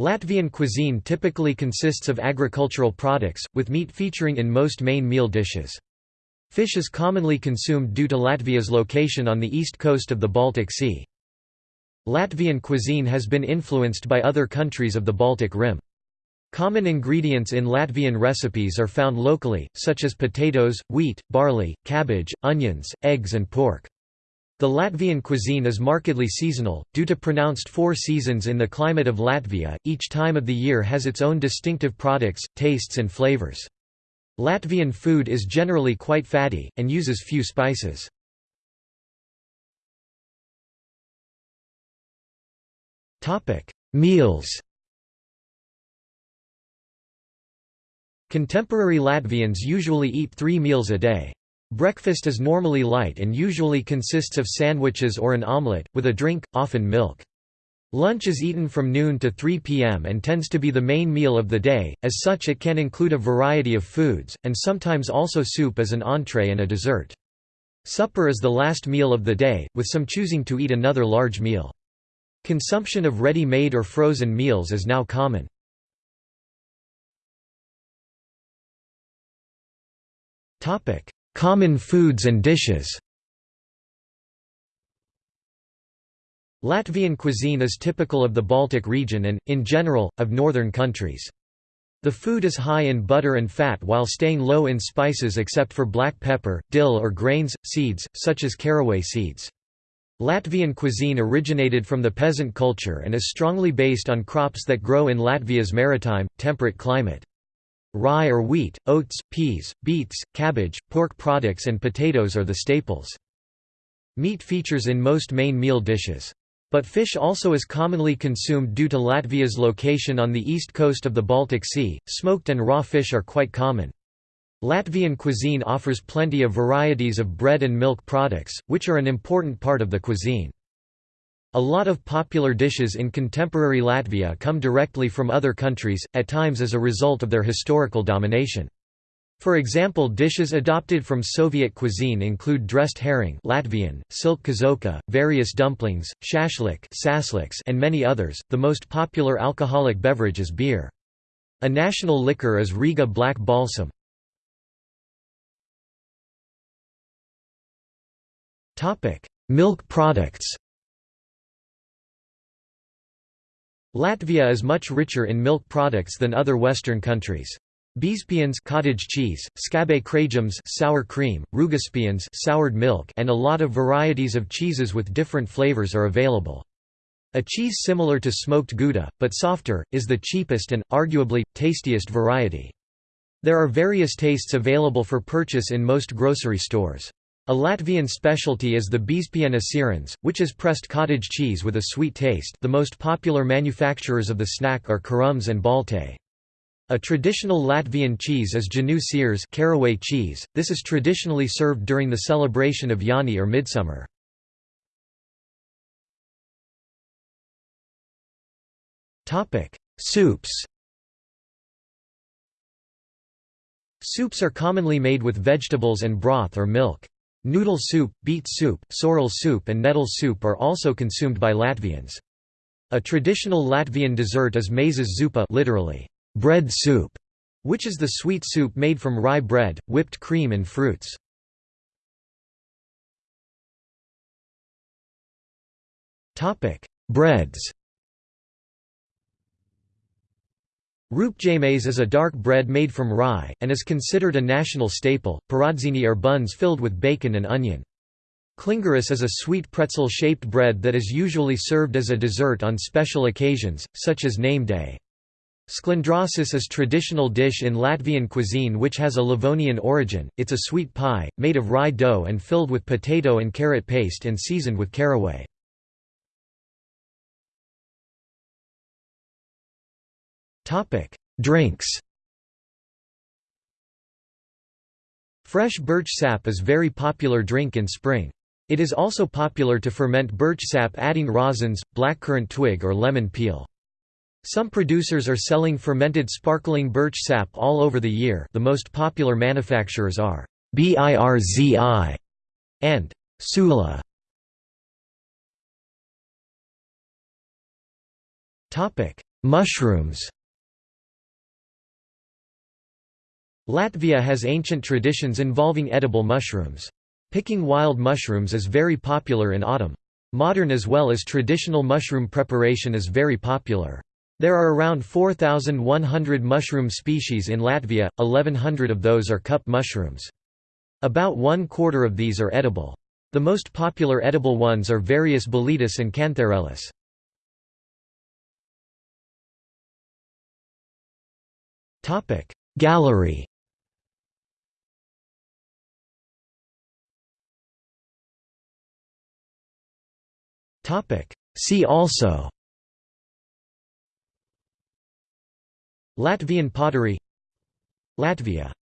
Latvian cuisine typically consists of agricultural products, with meat featuring in most main meal dishes. Fish is commonly consumed due to Latvia's location on the east coast of the Baltic Sea. Latvian cuisine has been influenced by other countries of the Baltic Rim. Common ingredients in Latvian recipes are found locally, such as potatoes, wheat, barley, cabbage, onions, eggs and pork. The Latvian cuisine is markedly seasonal, due to pronounced four seasons in the climate of Latvia, each time of the year has its own distinctive products, tastes and flavors. Latvian food is generally quite fatty, and uses few spices. Meals Contemporary Latvians usually eat three meals a day. Breakfast is normally light and usually consists of sandwiches or an omelette, with a drink, often milk. Lunch is eaten from noon to 3 p.m. and tends to be the main meal of the day, as such it can include a variety of foods, and sometimes also soup as an entree and a dessert. Supper is the last meal of the day, with some choosing to eat another large meal. Consumption of ready-made or frozen meals is now common. Common foods and dishes Latvian cuisine is typical of the Baltic region and, in general, of northern countries. The food is high in butter and fat while staying low in spices except for black pepper, dill or grains, seeds, such as caraway seeds. Latvian cuisine originated from the peasant culture and is strongly based on crops that grow in Latvia's maritime, temperate climate. Rye or wheat, oats, peas, beets, cabbage, pork products and potatoes are the staples. Meat features in most main meal dishes. But fish also is commonly consumed due to Latvia's location on the east coast of the Baltic Sea. Smoked and raw fish are quite common. Latvian cuisine offers plenty of varieties of bread and milk products, which are an important part of the cuisine. A lot of popular dishes in contemporary Latvia come directly from other countries, at times as a result of their historical domination. For example dishes adopted from Soviet cuisine include dressed herring Latvian, siļķe kažokā, various dumplings, shashlik and many others. The most popular alcoholic beverage is beer. A national liquor is Riga Black Balsam. Milk products Latvia is much richer in milk products than other Western countries. Biezpiens cottage cheese, skābais krējums sour cream, rūgpiens soured milk and a lot of varieties of cheeses with different flavors are available. A cheese similar to smoked Gouda, but softer, is the cheapest and, arguably, tastiest variety. There are various tastes available for purchase in most grocery stores. A Latvian specialty is the Biezpiena sieriņš, which is pressed cottage cheese with a sweet taste the most popular manufacturers of the snack are Kārums and Balte. A traditional Latvian cheese is Jāņu siers caraway cheese, this is traditionally served during the celebration of Jāņi or Midsummer. Soups Soups are commonly made with vegetables and broth or milk. Noodle soup, beet soup, sorrel soup and nettle soup are also consumed by Latvians. A traditional Latvian dessert is maizes zupa literally, bread soup, which is the sweet soup made from rye bread, whipped cream and fruits. Breads Rupjmaize is a dark bread made from rye, and is considered a national staple. Pīrādziņi are buns filled with bacon and onion. Klingeris is a sweet pretzel-shaped bread that is usually served as a dessert on special occasions, such as name day. Sklandrausis is traditional dish in Latvian cuisine which has a Livonian origin, it's a sweet pie, made of rye dough and filled with potato and carrot paste and seasoned with caraway. Drinks Fresh birch sap is very popular drink in spring. It is also popular to ferment birch sap adding rosins, blackcurrant twig or lemon peel. Some producers are selling fermented sparkling birch sap all over the year the most popular manufacturers are BIRZI and Sula. Mushrooms Latvia has ancient traditions involving edible mushrooms. Picking wild mushrooms is very popular in autumn. Modern as well as traditional mushroom preparation is very popular. There are around 4,100 mushroom species in Latvia, 1,100 of those are cup mushrooms. About one quarter of these are edible. The most popular edible ones are various Boletus and Cantharellus. Gallery See also Latvian pottery Latvia